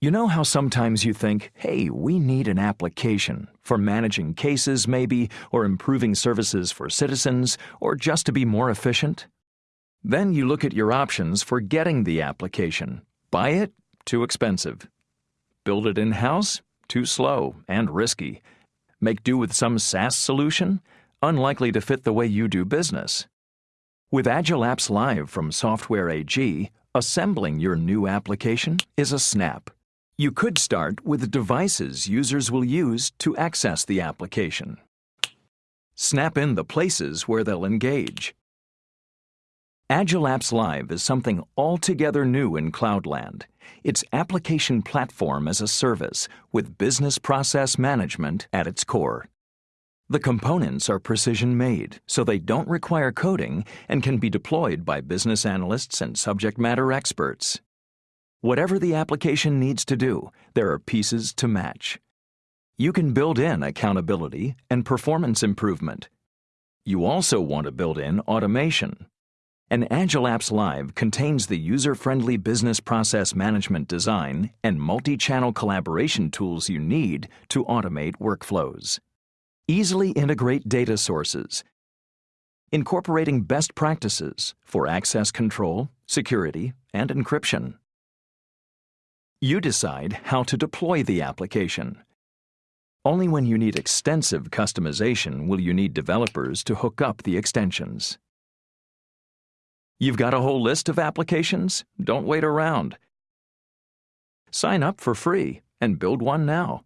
You know how sometimes you think, hey, we need an application for managing cases, maybe, or improving services for citizens, or just to be more efficient? Then you look at your options for getting the application. Buy it? Too expensive. Build it in house? Too slow and risky. Make do with some SaaS solution? Unlikely to fit the way you do business. With Agile Apps Live from Software AG, assembling your new application is a snap. You could start with devices users will use to access the application. Snap in the places where they'll engage. Agile Apps Live is something altogether new in Cloudland. It's application platform as a service with business process management at its core. The components are precision made, so they don't require coding and can be deployed by business analysts and subject matter experts. Whatever the application needs to do, there are pieces to match. You can build in accountability and performance improvement. You also want to build in automation. An Agile Apps Live contains the user-friendly business process management design and multi-channel collaboration tools you need to automate workflows. Easily integrate data sources, incorporating best practices for access control, security, and encryption. You decide how to deploy the application. Only when you need extensive customization will you need developers to hook up the extensions. You've got a whole list of applications? Don't wait around. Sign up for free and build one now.